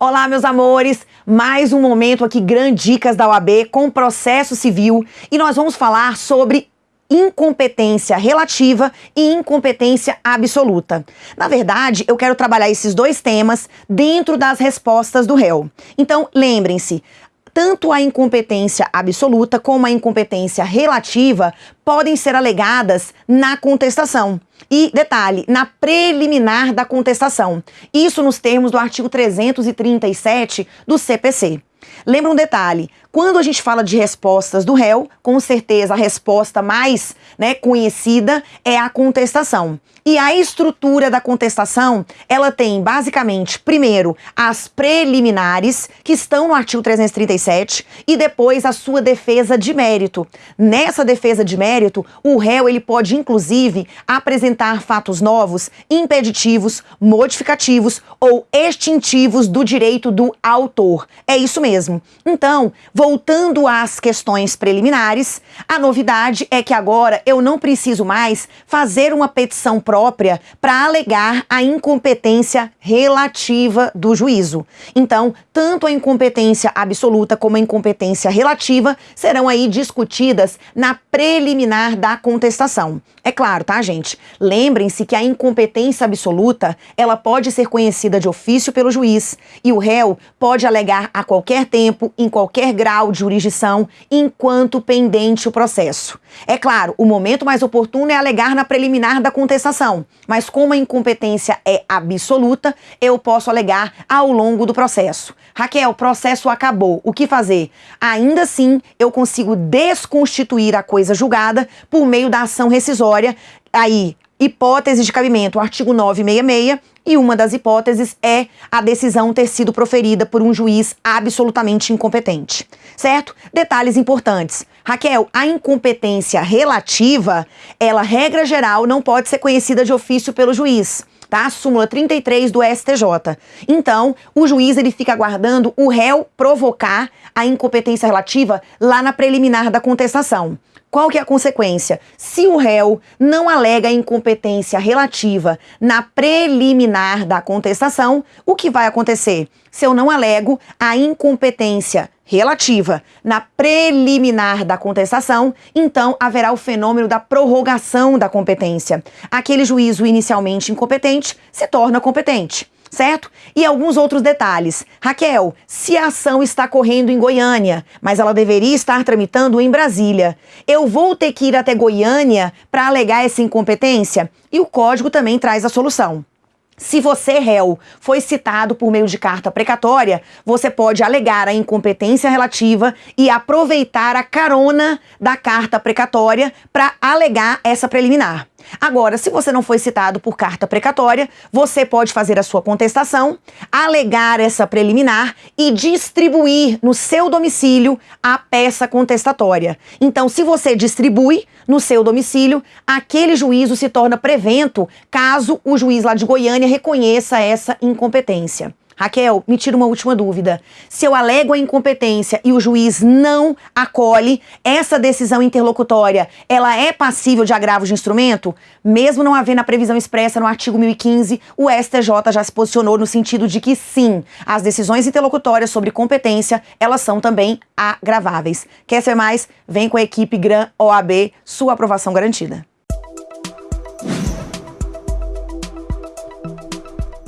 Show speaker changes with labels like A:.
A: Olá, meus amores! Mais um momento aqui, Grandes Dicas da OAB com processo civil e nós vamos falar sobre incompetência relativa e incompetência absoluta. Na verdade, eu quero trabalhar esses dois temas dentro das respostas do réu. Então, lembrem-se, tanto a incompetência absoluta como a incompetência relativa podem ser alegadas na contestação. E, detalhe, na preliminar da contestação. Isso nos termos do artigo 337 do CPC. Lembra um detalhe, quando a gente fala de respostas do réu, com certeza a resposta mais né, conhecida é a contestação. E a estrutura da contestação, ela tem basicamente, primeiro, as preliminares, que estão no artigo 337, e depois a sua defesa de mérito. Nessa defesa de mérito, o réu ele pode, inclusive, apresentar fatos novos, impeditivos, modificativos ou extintivos do direito do autor. É isso mesmo. Então, voltando às questões preliminares, a novidade é que agora eu não preciso mais fazer uma petição própria para alegar a incompetência relativa do juízo. Então, tanto a incompetência absoluta como a incompetência relativa serão aí discutidas na preliminar da contestação. É claro, tá, gente? Lembrem-se que a incompetência absoluta, ela pode ser conhecida de ofício pelo juiz e o réu pode alegar a qualquer tempo, em qualquer grau de jurisdição, enquanto pendente o processo. É claro, o momento mais oportuno é alegar na preliminar da contestação, mas como a incompetência é absoluta, eu posso alegar ao longo do processo. Raquel, o processo acabou, o que fazer? Ainda assim, eu consigo desconstituir a coisa julgada por meio da ação rescisória aí hipótese de cabimento, artigo 966, e uma das hipóteses é a decisão ter sido proferida por um juiz absolutamente incompetente. Certo? Detalhes importantes. Raquel, a incompetência relativa, ela, regra geral, não pode ser conhecida de ofício pelo juiz tá? Súmula 33 do STJ. Então, o juiz ele fica aguardando o réu provocar a incompetência relativa lá na preliminar da contestação. Qual que é a consequência? Se o réu não alega incompetência relativa na preliminar da contestação, o que vai acontecer? Se eu não alego a incompetência relativa na preliminar da contestação, então haverá o fenômeno da prorrogação da competência. Aquele juízo inicialmente incompetente se torna competente certo? E alguns outros detalhes. Raquel, se a ação está correndo em Goiânia, mas ela deveria estar tramitando em Brasília, eu vou ter que ir até Goiânia para alegar essa incompetência? E o código também traz a solução. Se você, réu, foi citado por meio de carta precatória, você pode alegar a incompetência relativa e aproveitar a carona da carta precatória para alegar essa preliminar. Agora, se você não foi citado por carta precatória, você pode fazer a sua contestação, alegar essa preliminar e distribuir no seu domicílio a peça contestatória. Então, se você distribui no seu domicílio, aquele juízo se torna prevento caso o juiz lá de Goiânia reconheça essa incompetência. Raquel, me tira uma última dúvida. Se eu alego a incompetência e o juiz não acolhe, essa decisão interlocutória, ela é passível de agravo de instrumento? Mesmo não havendo a previsão expressa no artigo 1015, o STJ já se posicionou no sentido de que sim, as decisões interlocutórias sobre competência, elas são também agraváveis. Quer ser mais? Vem com a equipe GRAN OAB, sua aprovação garantida.